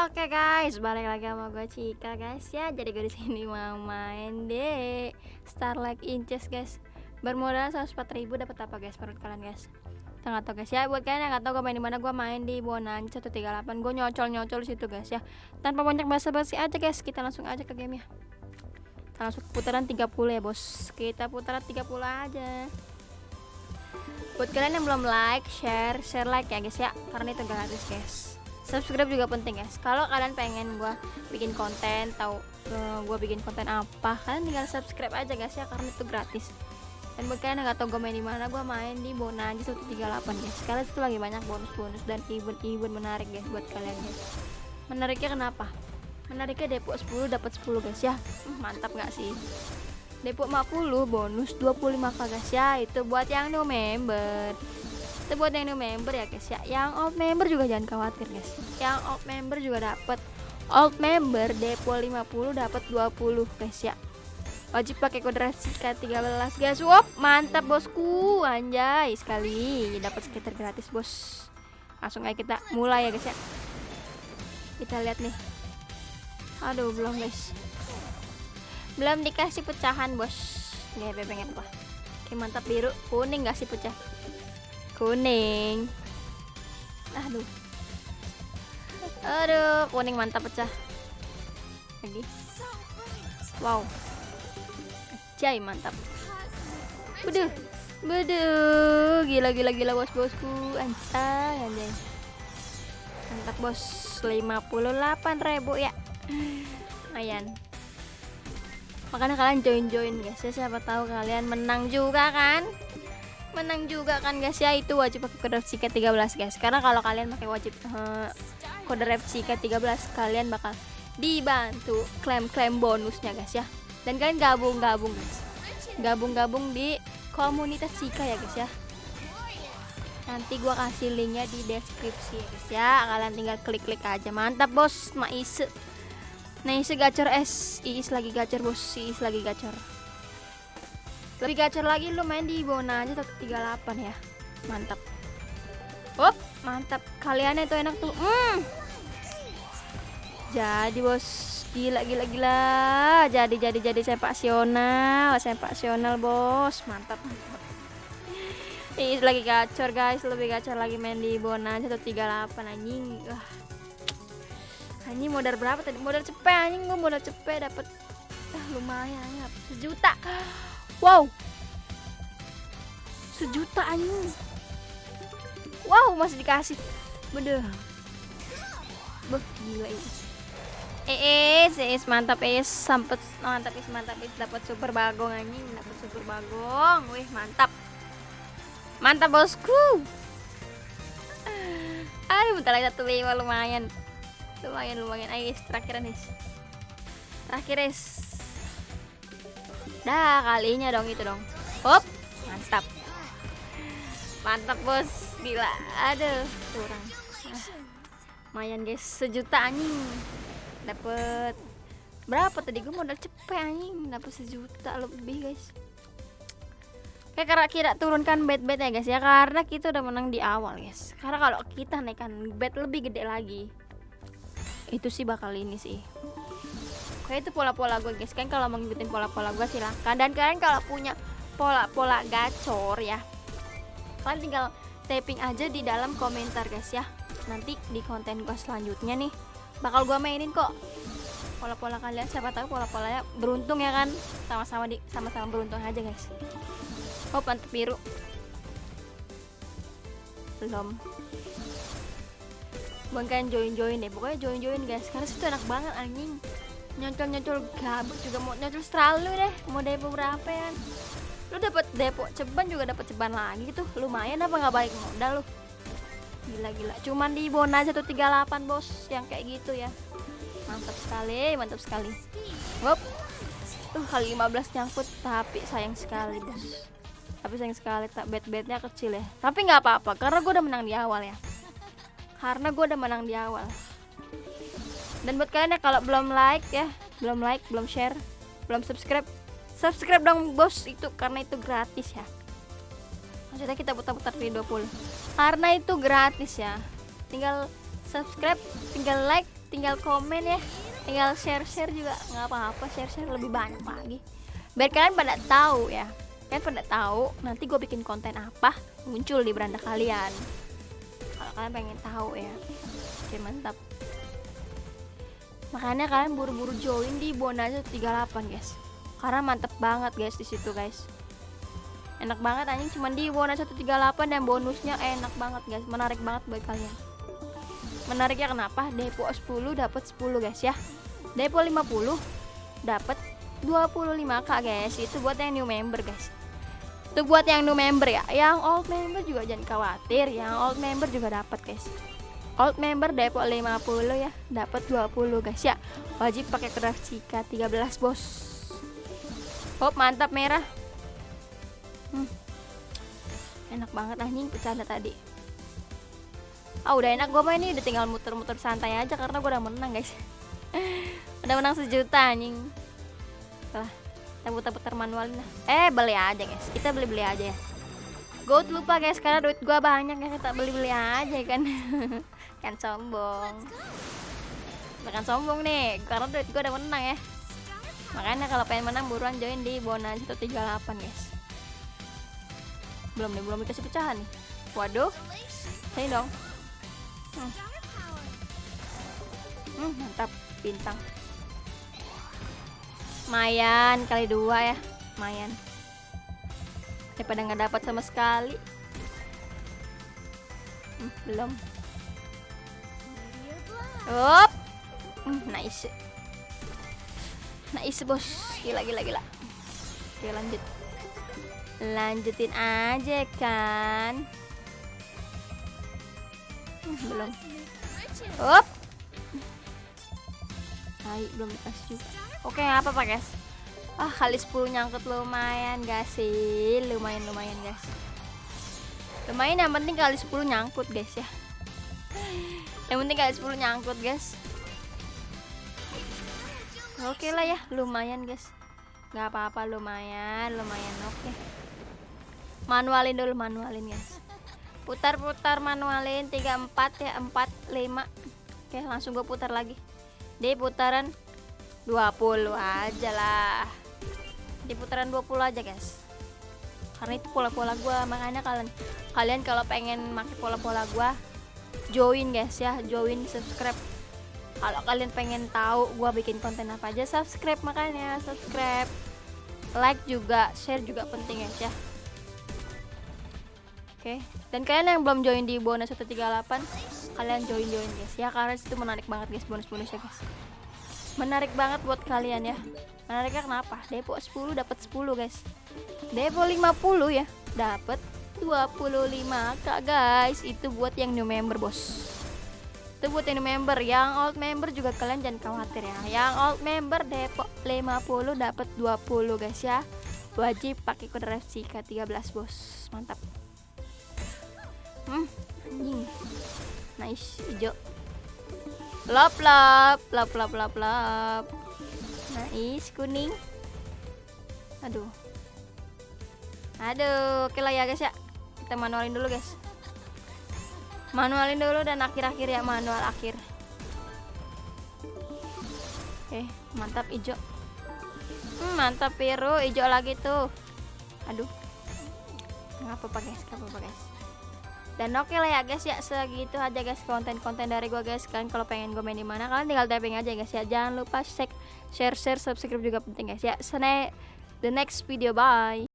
Oke guys, balik lagi sama gue Cika guys ya. Jadi gue di sini mau main deh Starlight Inches guys. Bermodal 104 ribu dapat apa guys menurut kalian guys? Kita nggak tahu guys ya. Buat kalian yang nggak tahu gue main di mana, gue main di Bonan 138. Gue nyocol nyocol situ guys ya. Tanpa banyak basa-basi aja guys, kita langsung aja ke game ya. Kita langsung putaran 30 ya bos. Kita putaran 30 aja. Buat kalian yang belum like, share, share like ya guys ya, karena itu gratis guys subscribe juga penting guys kalau kalian pengen gue bikin konten tahu uh, gue bikin konten apa kalian tinggal subscribe aja guys ya karena itu gratis. Dan buat kalian yang gak tau gue main di mana gue main di Bona aja 138 guys. Sekarang itu lagi banyak bonus-bonus dan event-event menarik guys buat kalian guys menariknya kenapa? Menariknya depo 10 dapat 10 guys ya. Hmm, mantap gak sih? Depo 50 bonus 25k guys ya. Itu buat yang new member itu buat yang new member ya guys ya. Yang old member juga jangan khawatir guys. Yang old member juga dapat old member depo 50 dapat 20 guys ya. Wajib pakai kode Rasika 13 guys. Wop mantap bosku. Anjay sekali. Dapat skater gratis bos. Langsung aja kita mulai ya guys ya. Kita lihat nih. Aduh belum guys. Belum dikasih pecahan bos. Nih pengen apa oke mantap biru. Kuning gak sih pecah kuning. Aduh. Aduh kuning mantap pecah. Lagi wow. Jai mantap. Waduh, waduh, gila gila gila bos bosku, anjay anjay. Mantap bos, 58.000 ya. Lumayan. Makanya kalian join-join guys. Ya, siapa tahu kalian menang juga kan? Menang juga kan guys ya. Itu wajib pakai kode FCK 13 guys. Karena kalau kalian pakai wajib uh, kode FCK 13 kalian bakal dibantu klaim-klaim bonusnya guys ya. Dan kalian gabung-gabung guys. Gabung-gabung di komunitas Cika ya guys ya. Nanti gua kasih linknya di deskripsi ya guys ya. Kalian tinggal klik-klik aja. Mantap bos. Maise. Naise gacor S. Iis lagi gacor bos. Iis lagi gacor lebih gacor lagi lu main di Bona aja 138 ya. Mantap. Up, mantap. Kalian itu enak tuh. Mm. jadi bos. Gila gila gila. Jadi jadi jadi sepak sional sepak sional bos. Mantap mantap. Ini lagi gacor guys. Lebih gacor lagi main di Bona 138 anjing. Wah. Anjing modal berapa tadi? Modal cepet anjing. Gua modal cepet dapat ah, lumayan ya sejuta Wow. Sejuta anjing. Wow, masih dikasih. Bener. Beh, gila ini. Eh, eh, mantap es sampet mantap es mantap es dapat super bagong anjing, dapat super bagong. Wih, mantap. Mantap bosku. Aduh, bentar lagi satu lima lumayan. Lumayan, lumayan. Ayo, terakhir nih. Terakhir es Dah kalinya dong itu dong. Hop, mantap. Mantap bos, gila. Aduh, kurang. Ah, lumayan guys, sejuta anjing. Dapet berapa tadi gue modal cepet anjing dapat sejuta lebih guys kayak karena kita turunkan bet bet ya guys ya karena kita udah menang di awal guys karena kalau kita naikkan bet lebih gede lagi itu sih bakal ini sih kayak itu pola-pola gue guys. Kan kalau mau ngikutin pola-pola gue silahkan. Dan kalian kalau punya pola-pola gacor ya kalian tinggal tapping aja di dalam komentar guys ya. Nanti di konten gue selanjutnya nih bakal gue mainin kok. Pola-pola kalian siapa tahu pola-polanya beruntung ya kan? Sama-sama di sama-sama beruntung aja guys. Oh mantep biru. Belum. Bukan kalian join-join deh. Pokoknya join-join guys. Karena situ enak banget anjing nyocol-nyocol gabut juga mau nyocol selalu deh mau depo berapa ya lu dapat depo ceban juga dapat ceban lagi tuh lumayan apa nggak baik modal lu? Gila-gila cuman di bona aja tuh 38 bos yang kayak gitu ya. Mantap sekali mantap sekali. Wop. tuh kali 15 nyangkut tapi sayang sekali bos. Tapi sayang sekali tak bet betnya kecil ya. Tapi nggak apa-apa karena gue udah menang di awal ya. Karena gue udah menang di awal dan buat kalian ya kalau belum like ya belum like belum share belum subscribe subscribe dong bos. Itu karena itu gratis ya. Maksudnya kita putar-putar video full karena itu gratis ya. Tinggal subscribe tinggal like tinggal komen ya. Tinggal share share juga. Nggak apa-apa share share lebih banyak lagi. Biar kalian pada tahu ya. Kalian pada tahu nanti gue bikin konten apa muncul di beranda kalian. Kalau kalian pengen tahu ya. Oke mantap makanya kalian buru-buru join di Bonanza 38 guys. Karena mantep banget guys di situ guys. Enak banget anjing. Cuman di Bonanza 138 dan bonusnya enak banget guys. Menarik banget buat kalian. Menariknya kenapa? Depo 10 dapat 10 guys ya. Depo 50 dapat 25k guys. Itu buat yang new member guys. Itu buat yang new member ya. Yang old member juga jangan khawatir. Yang old member juga dapat guys old member depo 50 ya dapat 20 guys. Ya wajib pakai keras jika 13 bos. Hop mantap merah. Hmm. enak banget anjing bercanda tadi. Ah udah enak gue main ini udah tinggal muter-muter santai aja karena gue udah menang guys. Udah menang sejuta anjing. Lah kita putar-putar eh beli aja guys. Kita beli-beli aja ya. Gold lupa guys karena duit gue banyak ya kita beli-beli aja kan kan sombong. Bukan sombong nih karena duit gue udah menang ya. Makanya kalau pengen menang buruan join di bonus 138 guys. Belum nih belum dikasih pecahan nih. Waduh. Sini dong. Hmm. Hmm, mantap. Bintang. Mayan kali dua ya. Mayan. Daripada nggak dapat sama sekali. Hmm, belum Hmm, nice. Nice bos. Gila gila gila. Oke lanjut. Lanjutin aja kan? Hmm, belum. Up Hai, belum dikasih juga. Oke apa pak guys. Ah kali 10 nyangkut lumayan gak sih? Lumayan lumayan guys. Lumayan yang penting kali 10 nyangkut guys ya yang penting kali 10 nyangkut guys. Oke lah ya lumayan guys. Nggak apa-apa lumayan lumayan oke. Manualin dulu manualin guys. Putar-putar manualin. 34 ya 4 5 oke langsung gue putar lagi. Di putaran 20 aja lah. Di putaran 20 aja guys. Karena itu pola-pola gua. Makanya kalian kalian kalau pengen pakai pola-pola gua join guys ya join subscribe kalau kalian pengen tahu gua bikin konten apa aja subscribe makanya subscribe like juga share juga penting guys ya Oke, dan kalian yang belum join di bonus 138, kalian join join guys ya karena itu menarik banget guys bonus-bonusnya guys. Menarik banget buat kalian ya. Menariknya kenapa? Depo 10 dapat 10 guys. Depo 50 ya, dapat 25 kak guys. Itu buat yang new member bos. Itu buat yang new member, yang old member juga kalian jangan khawatir ya. Yang old member depo 50 dapat 20 guys ya. Wajib pakai kode RFC K13 bos. Mantap hmm anjing nice hijau lap lap lap lap lap lap nice kuning aduh aduh oke lah ya guys ya kita manualin dulu guys. Manualin dulu dan akhir-akhir ya manual akhir. Oke mantap hijau. Hmm, mantap biru hijau lagi tuh. Aduh. Guys? Nggak apa-apa guys? Dan oke okay lah ya guys ya. Segitu aja guys konten-konten dari gue guys. Kan kalau pengen gue main di mana kalian tinggal tapping aja guys ya. Jangan lupa share share share subscribe juga penting guys ya. Sene the next video. Bye